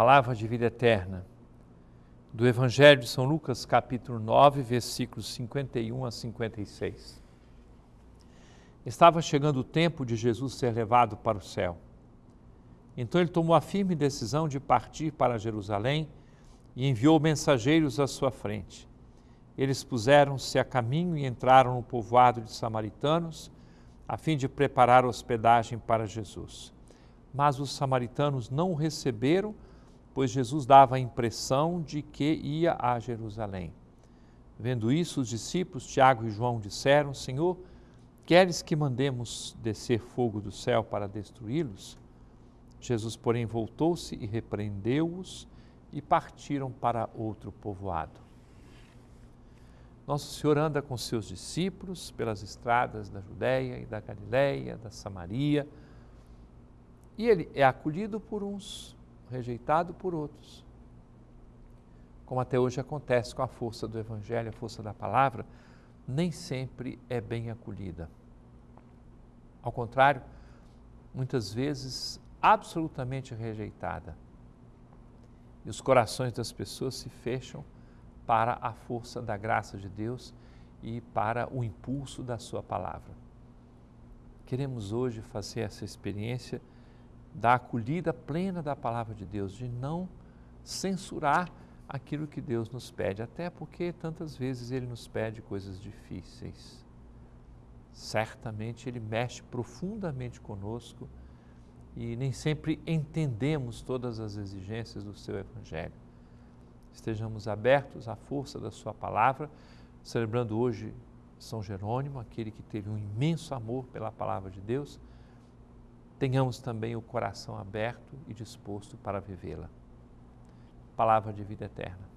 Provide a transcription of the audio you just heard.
Palavra de vida eterna. Do Evangelho de São Lucas, capítulo 9, versículos 51 a 56. Estava chegando o tempo de Jesus ser levado para o céu. Então ele tomou a firme decisão de partir para Jerusalém e enviou mensageiros à sua frente. Eles puseram-se a caminho e entraram no povoado de samaritanos, a fim de preparar hospedagem para Jesus. Mas os samaritanos não o receberam, pois Jesus dava a impressão de que ia a Jerusalém. Vendo isso, os discípulos Tiago e João disseram: Senhor, queres que mandemos descer fogo do céu para destruí-los? Jesus, porém, voltou-se e repreendeu-os e partiram para outro povoado. Nosso Senhor anda com seus discípulos pelas estradas da Judéia e da Galiléia, da Samaria, e ele é acolhido por uns, rejeitado por outros. Como até hoje acontece com a força do Evangelho, a força da palavra, nem sempre é bem acolhida. Ao contrário, muitas vezes absolutamente rejeitada. E os corações das pessoas se fecham para a força da graça de Deus e para o impulso da Sua palavra. Queremos hoje fazer essa experiência da acolhida plena da palavra de Deus, de não censurar aquilo que Deus nos pede, até porque tantas vezes Ele nos pede coisas difíceis. Certamente Ele mexe profundamente conosco e nem sempre entendemos todas as exigências do seu Evangelho estejamos abertos à força da Sua palavra, celebrando hoje São Jerônimo, aquele que teve um imenso amor pela palavra de Deus, tenhamos também o coração aberto e disposto para vivê-la. Palavra de vida eterna.